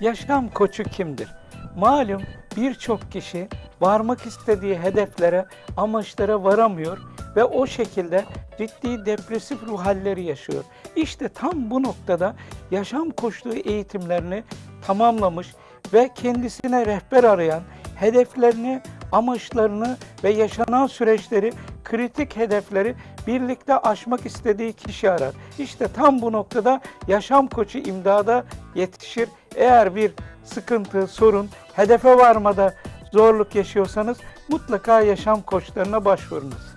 Yaşam koçu kimdir? Malum birçok kişi varmak istediği hedeflere, amaçlara varamıyor ve o şekilde ciddi depresif ruh halleri yaşıyor. İşte tam bu noktada yaşam koçluğu eğitimlerini tamamlamış ve kendisine rehber arayan, hedeflerini, amaçlarını ve yaşanan süreçleri, kritik hedefleri birlikte aşmak istediği kişi arar. İşte tam bu noktada yaşam koçu imdada yetişir. Eğer bir sıkıntı, sorun, hedefe varmada zorluk yaşıyorsanız mutlaka yaşam koçlarına başvurunuz.